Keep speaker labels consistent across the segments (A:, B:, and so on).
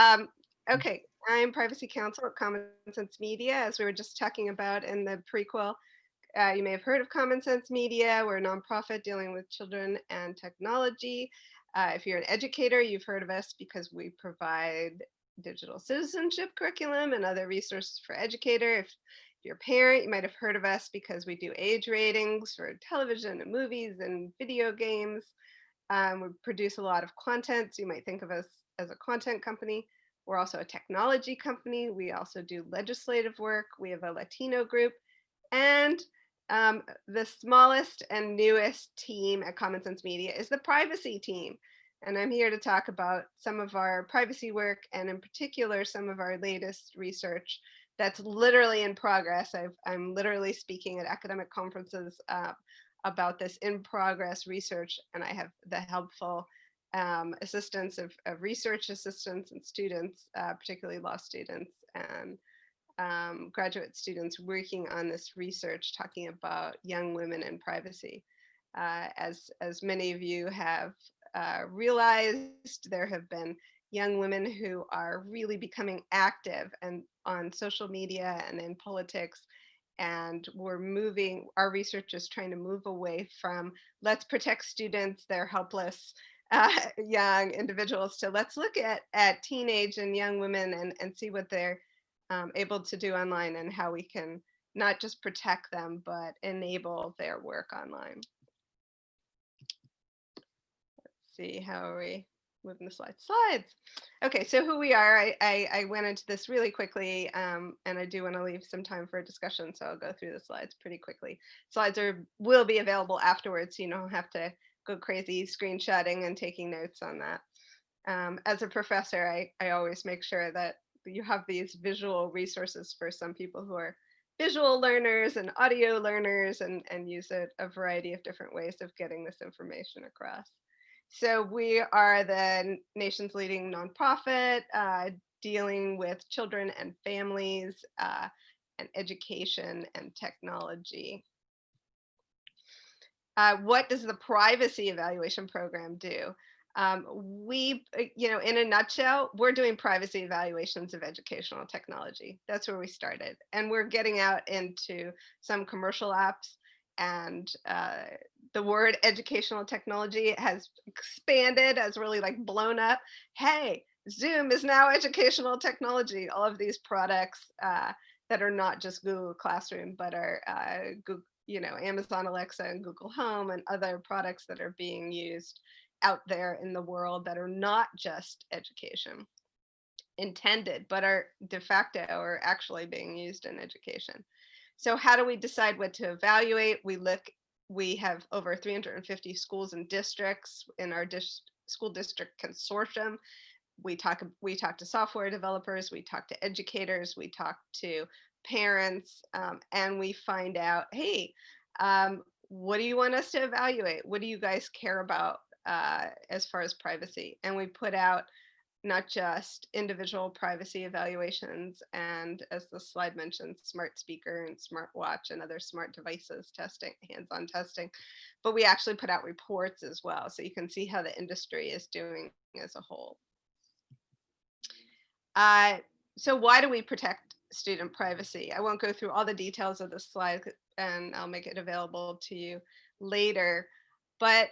A: Um, okay, I'm privacy counsel at Common Sense Media, as we were just talking about in the prequel. Uh, you may have heard of Common Sense Media. We're a nonprofit dealing with children and technology. Uh, if you're an educator, you've heard of us because we provide digital citizenship curriculum and other resources for educator. If you're a parent, you might have heard of us because we do age ratings for television and movies and video games. Um, we produce a lot of content, so you might think of us as a content company. We're also a technology company. We also do legislative work. We have a Latino group. And um, the smallest and newest team at Common Sense Media is the privacy team. And I'm here to talk about some of our privacy work and in particular, some of our latest research that's literally in progress. i am literally speaking at academic conferences uh, about this in progress research and I have the helpful um, assistance of, of, research assistants and students, uh, particularly law students and um, graduate students working on this research talking about young women and privacy. Uh, as, as many of you have uh, realized, there have been young women who are really becoming active and on social media and in politics and we're moving our research is trying to move away from let's protect students they're helpless uh, young individuals to let's look at at teenage and young women and and see what they're um, able to do online and how we can not just protect them but enable their work online let's see how are we moving the slides. Slides. Okay, so who we are, I, I, I went into this really quickly, um, and I do want to leave some time for a discussion, so I'll go through the slides pretty quickly. Slides are will be available afterwards, so you don't have to go crazy screenshotting and taking notes on that. Um, as a professor, I, I always make sure that you have these visual resources for some people who are visual learners and audio learners and, and use a, a variety of different ways of getting this information across. So we are the nation's leading nonprofit uh, dealing with children and families uh, and education and technology. Uh, what does the privacy evaluation program do? Um, we, uh, you know, in a nutshell, we're doing privacy evaluations of educational technology. That's where we started. And we're getting out into some commercial apps and uh, the word educational technology has expanded, has really like blown up. Hey, Zoom is now educational technology. All of these products uh, that are not just Google Classroom, but are uh, Google, you know, Amazon Alexa and Google Home and other products that are being used out there in the world that are not just education intended, but are de facto or actually being used in education. So how do we decide what to evaluate? We look we have over 350 schools and districts in our dis school district consortium. We talk, we talk to software developers, we talk to educators, we talk to parents, um, and we find out, hey, um, what do you want us to evaluate? What do you guys care about uh, as far as privacy? And we put out not just individual privacy evaluations and as the slide mentioned, smart speaker and smart watch and other smart devices testing, hands-on testing, but we actually put out reports as well. So you can see how the industry is doing as a whole. Uh, so why do we protect student privacy? I won't go through all the details of this slide and I'll make it available to you later, but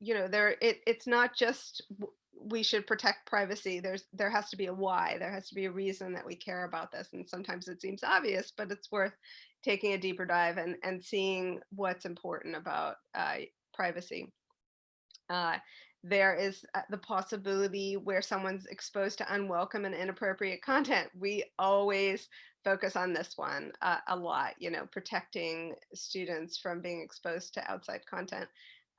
A: you know, there it, it's not just we should protect privacy. There's there has to be a why. There has to be a reason that we care about this and sometimes it seems obvious but it's worth taking a deeper dive and and seeing what's important about uh, privacy. Uh, there is uh, the possibility where someone's exposed to unwelcome and inappropriate content we always focus on this one uh, a lot you know protecting students from being exposed to outside content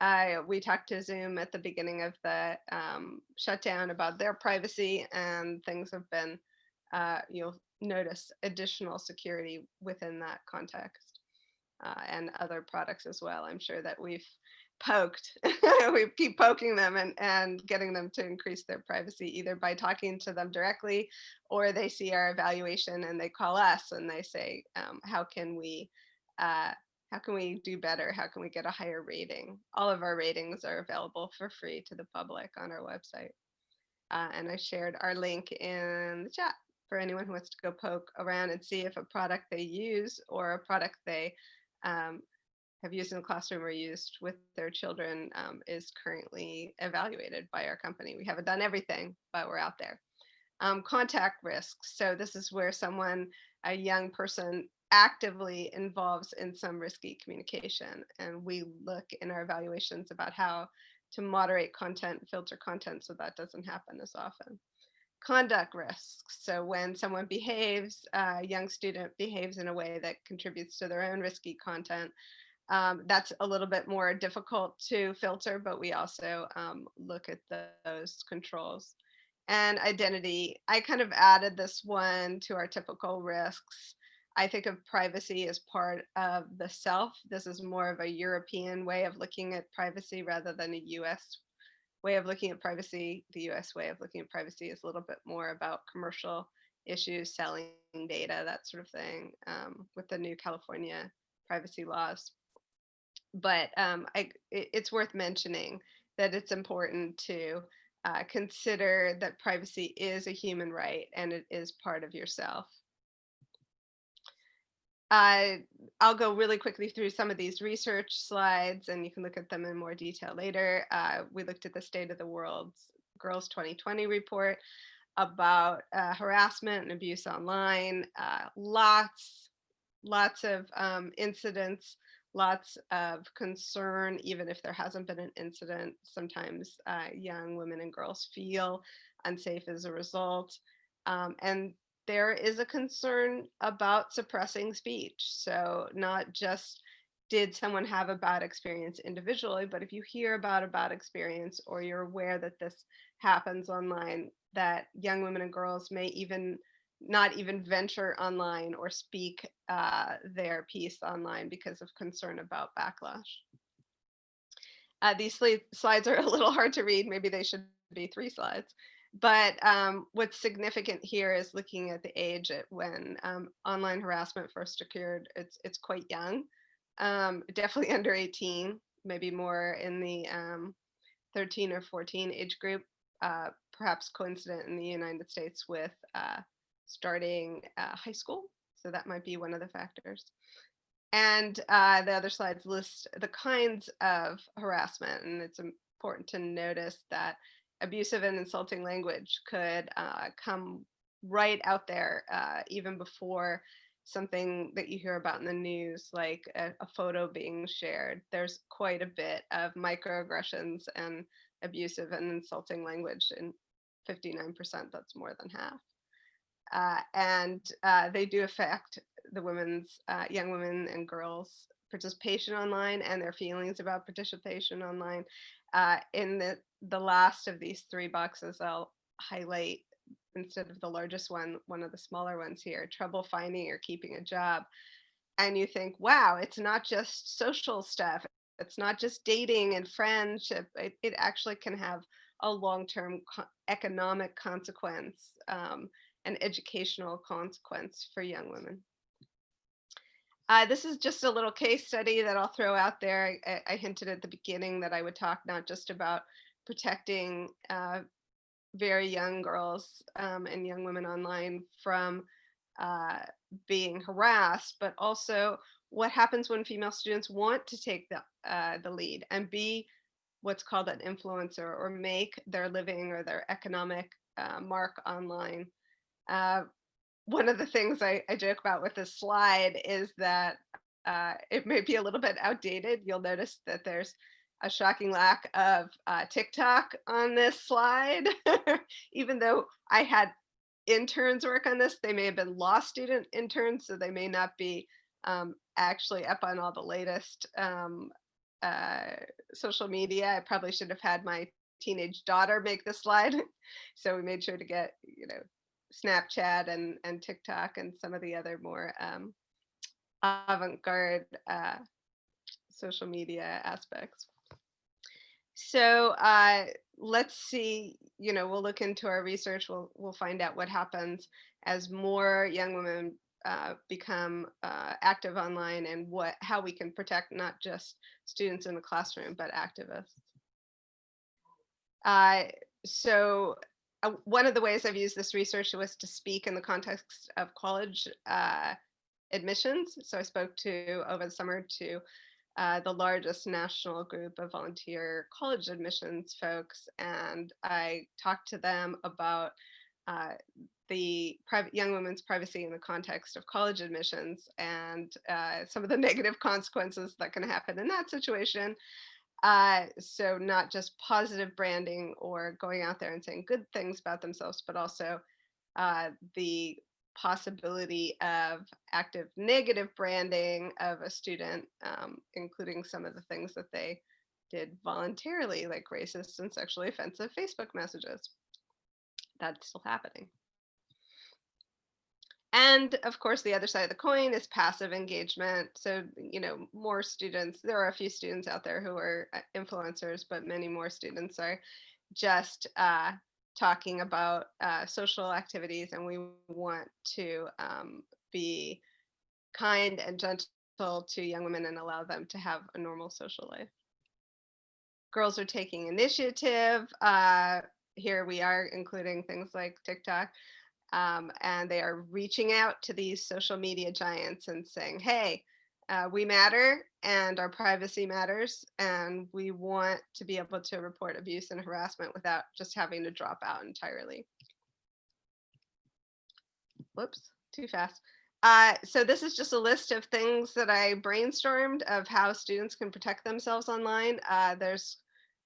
A: I we talked to Zoom at the beginning of the um, shutdown about their privacy, and things have been, uh, you'll notice additional security within that context, uh, and other products as well. I'm sure that we've poked, we keep poking them and and getting them to increase their privacy either by talking to them directly, or they see our evaluation and they call us and they say, um, how can we uh, how can we do better? How can we get a higher rating? All of our ratings are available for free to the public on our website. Uh, and I shared our link in the chat for anyone who wants to go poke around and see if a product they use or a product they um, have used in the classroom or used with their children um, is currently evaluated by our company. We haven't done everything, but we're out there. Um, contact risks. So this is where someone, a young person actively involves in some risky communication. And we look in our evaluations about how to moderate content, filter content so that doesn't happen as often. Conduct risks. So when someone behaves, a young student behaves in a way that contributes to their own risky content, um, that's a little bit more difficult to filter, but we also um, look at the, those controls. And identity, I kind of added this one to our typical risks. I think of privacy as part of the self. This is more of a European way of looking at privacy rather than a US way of looking at privacy. The US way of looking at privacy is a little bit more about commercial issues, selling data, that sort of thing, um, with the new California privacy laws but um, I, it, it's worth mentioning that it's important to uh, consider that privacy is a human right and it is part of yourself. Uh, I'll go really quickly through some of these research slides and you can look at them in more detail later. Uh, we looked at the State of the World's Girls 2020 report about uh, harassment and abuse online. Uh, lots, lots of um, incidents lots of concern, even if there hasn't been an incident. Sometimes uh, young women and girls feel unsafe as a result. Um, and there is a concern about suppressing speech. So not just did someone have a bad experience individually, but if you hear about a bad experience or you're aware that this happens online, that young women and girls may even not even venture online or speak uh, their piece online because of concern about backlash. Uh, these slides are a little hard to read. Maybe they should be three slides. But um, what's significant here is looking at the age at when um, online harassment first occurred. It's it's quite young, um, definitely under 18, maybe more in the um, 13 or 14 age group, uh, perhaps coincident in the United States with uh, starting uh, high school. So that might be one of the factors. And uh, the other slides list the kinds of harassment. And it's important to notice that abusive and insulting language could uh, come right out there uh, even before something that you hear about in the news, like a, a, photo being shared. There's quite a bit of microaggressions and abusive and insulting language in 59%, that's more than half uh, and uh, they do affect the women's uh, young women and girls participation online and their feelings about participation online. Uh, in the the last of these three boxes, I'll highlight instead of the largest one, one of the smaller ones here, trouble finding or keeping a job. And you think, wow, it's not just social stuff. It's not just dating and friendship. It, it actually can have a long-term co economic consequence. Um, an educational consequence for young women. Uh, this is just a little case study that I'll throw out there. I, I hinted at the beginning that I would talk not just about protecting uh, very young girls um, and young women online from uh, being harassed, but also what happens when female students want to take the, uh, the lead and be what's called an influencer or make their living or their economic uh, mark online. Uh, one of the things I, I, joke about with this slide is that uh, it may be a little bit outdated. You'll notice that there's a shocking lack of uh, TikTok on this slide. Even though I had interns work on this, they may have been law student interns, so they may not be um, actually up on all the latest um, uh, social media. I probably should have had my teenage daughter make the slide. so we made sure to get, you know, Snapchat and, and TikTok and some of the other more um, avant-garde uh, social media aspects. So uh, let's see, you know, we'll look into our research, we'll, we'll find out what happens as more young women uh, become uh, active online and what how we can protect not just students in the classroom, but activists. Uh, so uh, one of the ways I've used this research was to speak in the context of college uh, admissions. So I spoke to over the summer to uh, the largest national group of volunteer college admissions folks, and I talked to them about uh, the young women's privacy in the context of college admissions and uh, some of the negative consequences that can happen in that situation. Uh, so not just positive branding or going out there and saying good things about themselves, but also uh, the possibility of active negative branding of a student, um, including some of the things that they did voluntarily, like racist and sexually offensive Facebook messages. That's still happening. And of course, the other side of the coin is passive engagement. So, you know, more students, there are a few students out there who are uh, influencers, but many more students are just uh, talking about uh, social activities. And we want to um, be kind and gentle to young women and allow them to have a normal social life. Girls are taking initiative. Uh, here we are including things like TikTok um, and they are reaching out to these social media giants and saying, hey, uh, we matter and our privacy matters, and we want to be able to report abuse and harassment without just having to drop out entirely. Whoops, too fast. Uh, so this is just a list of things that I brainstormed of how students can protect themselves online. Uh, there's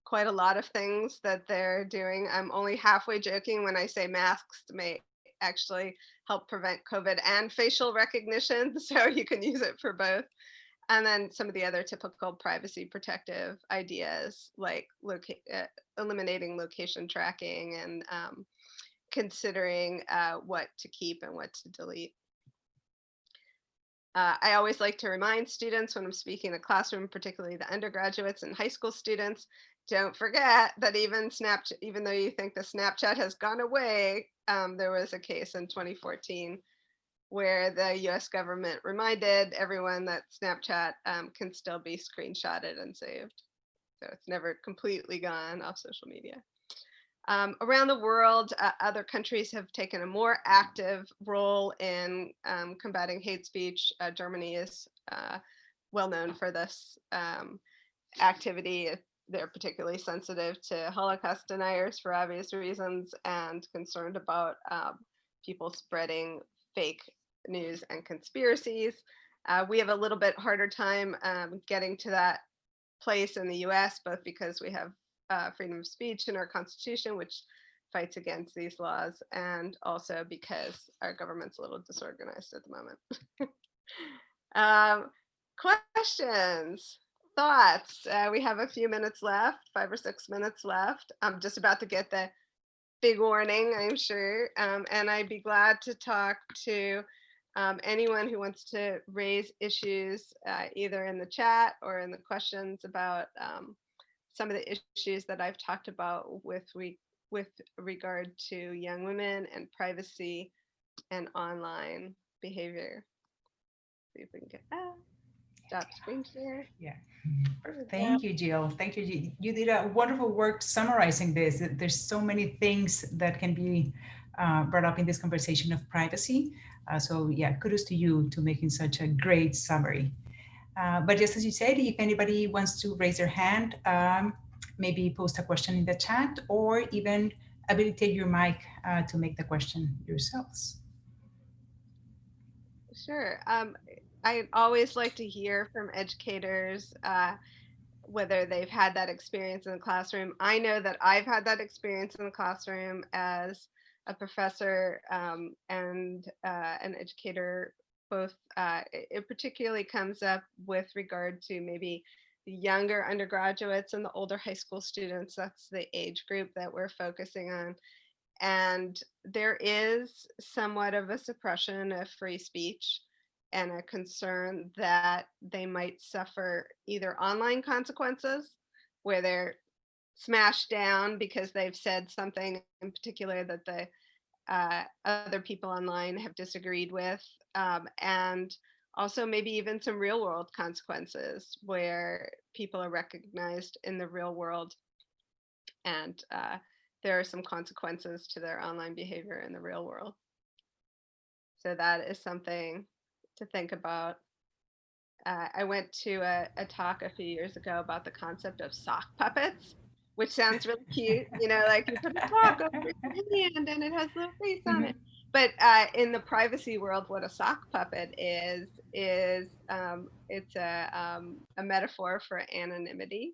A: quite a lot of things that they're doing. I'm only halfway joking when I say masks may actually help prevent COVID and facial recognition. So you can use it for both. And then some of the other typical privacy protective ideas like loca uh, eliminating location tracking and um, considering uh, what to keep and what to delete. Uh, I always like to remind students when I'm speaking in the classroom, particularly the undergraduates and high school students, don't forget that even Snapchat, even though you think the Snapchat has gone away, um, there was a case in 2014 where the US government reminded everyone that Snapchat um, can still be screenshotted and saved. So it's never completely gone off social media. Um, around the world, uh, other countries have taken a more active role in um, combating hate speech. Uh, Germany is uh, well known for this um, activity they're particularly sensitive to Holocaust deniers for obvious reasons and concerned about um, people spreading fake news and conspiracies. Uh, we have a little bit harder time um, getting to that place in the US, both because we have uh, freedom of speech in our constitution, which fights against these laws, and also because our government's a little disorganized at the moment. um, questions? Thoughts? Uh, we have a few minutes left, five or six minutes left. I'm just about to get the big warning, I'm sure. Um, and I'd be glad to talk to um, anyone who wants to raise issues uh, either in the chat or in the questions about um, some of the issues that I've talked about with, re with regard to young women and privacy and online behavior. See if we can get that stop screen share.
B: Yeah. Thank you, Jill. Thank you. You did a wonderful work summarizing this. There's so many things that can be uh, brought up in this conversation of privacy. Uh, so yeah, kudos to you to making such a great summary. Uh, but just as you said, if anybody wants to raise their hand, um, maybe post a question in the chat or even habilitate your mic uh, to make the question yourselves.
A: Sure. Um, I always like to hear from educators uh, whether they've had that experience in the classroom. I know that I've had that experience in the classroom as a professor um, and uh, an educator. Both uh, it particularly comes up with regard to maybe the younger undergraduates and the older high school students. That's the age group that we're focusing on. And there is somewhat of a suppression of free speech and a concern that they might suffer either online consequences where they're smashed down because they've said something in particular that the uh, other people online have disagreed with um, and also maybe even some real world consequences where people are recognized in the real world and uh, there are some consequences to their online behavior in the real world. So that is something to think about. Uh, I went to a, a talk a few years ago about the concept of sock puppets, which sounds really cute. You know, like you put a sock over your hand and it has a little face on it. But uh, in the privacy world, what a sock puppet is is um, it's a um, a metaphor for anonymity.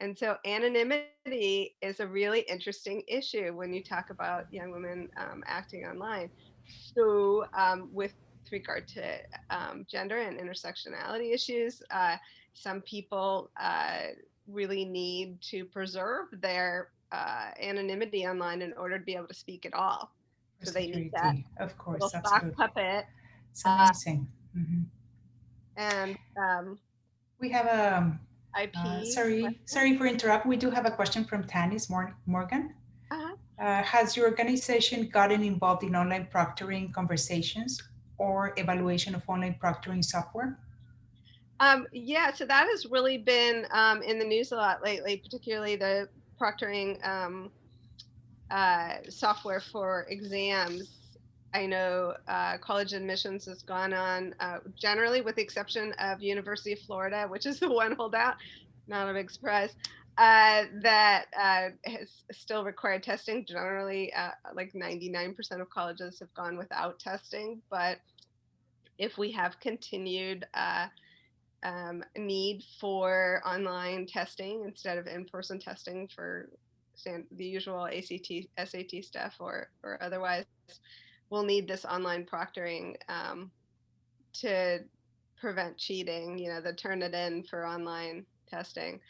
A: And so anonymity is a really interesting issue when you talk about young women um, acting online. So um, with regard to um, gender and intersectionality issues, uh, some people uh, really need to preserve their uh, anonymity online in order to be able to speak at all. So they need that
B: Of course,
A: little
B: absolutely.
A: puppet.
B: It's
A: uh,
B: amazing. Mhm.
A: And um,
B: We have a,
A: IP.
B: uh, sorry,
A: question?
B: sorry for interrupt. We do have a question from Tannis Morgan.
A: Uh-huh.
B: Uh, has your organization gotten involved in online proctoring conversations or evaluation of online proctoring software?
A: Um, yeah, so that has really been um, in the news a lot lately, particularly the proctoring um, uh, software for exams. I know uh, college admissions has gone on uh, generally, with the exception of University of Florida, which is the one holdout. Not a big surprise. Uh, that uh, has still required testing. Generally, uh, like 99% of colleges have gone without testing. But if we have continued uh, um, need for online testing instead of in-person testing for the usual ACT, SAT stuff or or otherwise, we'll need this online proctoring um, to prevent cheating. You know, the Turnitin for online testing.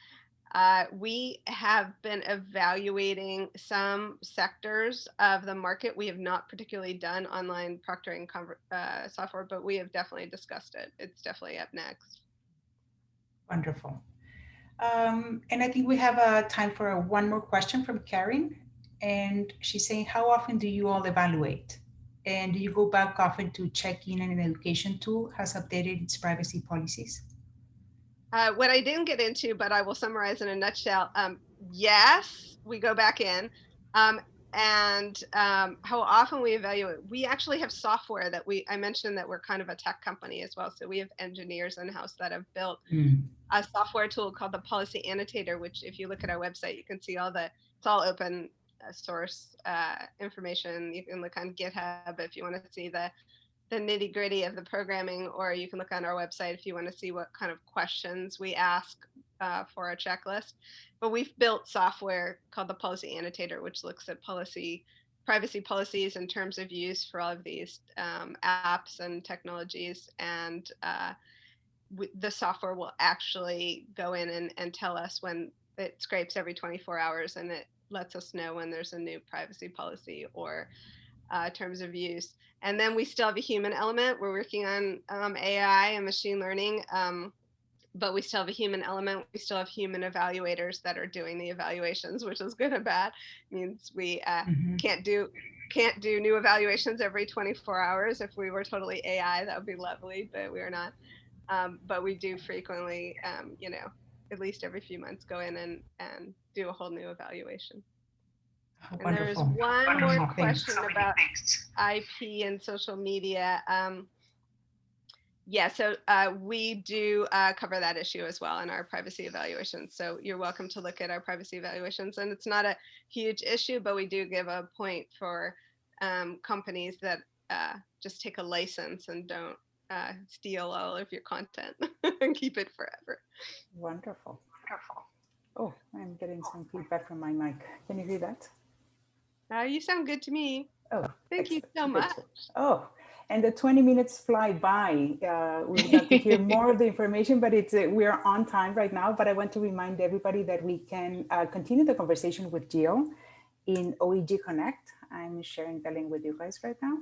A: Uh, we have been evaluating some sectors of the market. We have not particularly done online proctoring uh, software, but we have definitely discussed it. It's definitely up next.
B: Wonderful. Um, and I think we have uh, time for one more question from Karen. And she's saying, how often do you all evaluate? And do you go back often to check in an education tool has updated its privacy policies?
A: Uh, what I didn't get into, but I will summarize in a nutshell. Um, yes, we go back in. Um, and um, how often we evaluate. We actually have software that we, I mentioned that we're kind of a tech company as well. So we have engineers in house that have built
B: Mm,
A: a software tool called the Policy Annotator, which if you look at our website, you can see all the, it's all open uh, source uh, information. You can look on GitHub if you want to see the the nitty gritty of the programming, or you can look on our website if you want to see what kind of questions we ask uh, for a checklist. But we've built software called the Policy Annotator, which looks at policy, privacy policies and terms of use for all of these um, apps and technologies. And uh, the software will actually go in and, and tell us when it scrapes every 24 hours and it lets us know when there's a new privacy policy or uh, terms of use. And then we still have a human element. We're working on um, AI and machine learning, um, but we still have a human element. We still have human evaluators that are doing the evaluations, which is good and bad. means we uh,
B: mhm.
A: can't do can't do new evaluations every 24 hours. If we were totally AI, that would be lovely, but we are not. Um, but we do frequently, um, you know, at least every few months, go in and and do a whole new evaluation. And there's
B: Wonderful.
A: one
B: Wonderful.
A: more
B: Thanks.
A: question about IP and social media. Um, yeah, so uh, we do uh, cover that issue as well in our privacy evaluations. So you're welcome to look at our privacy evaluations. And it's not a huge issue, but we do give a point for um, companies that uh, just take a license and don't uh, steal all of your content and keep it forever.
C: Wonderful. Wonderful. Oh, I'm getting some feedback from my mic. Can you hear that?
A: Uh, you sound good to me.
C: Oh,
A: Thank you so much.
C: Oh, and the 20 minutes fly by. Uh, we like to hear more of the information, but it's uh, we are on time right now. But I want to remind everybody that we can uh, continue the conversation with Jill in OEG Connect. I'm sharing the link with you guys right now.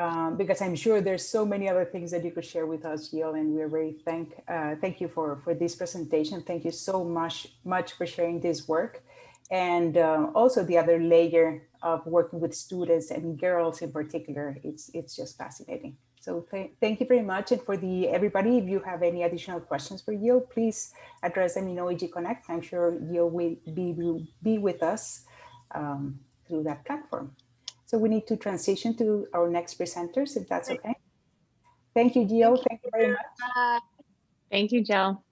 C: Um, because I'm sure there's so many other things that you could share with us, Jill, and we're very thank uh, thank you for for this presentation. Thank you so much much for sharing this work, and uh, also the other layer of working with students and girls in particular. It's it's just fascinating.
B: So th thank you very much. And for the everybody, if you have any additional questions for Jill, please address them in OEG Connect. I'm sure Jill will be, will be with us um, through that platform. So we need to transition to our next presenters, if that's okay. Thank you, Jill. Thank you very much.
D: Thank you, Jill.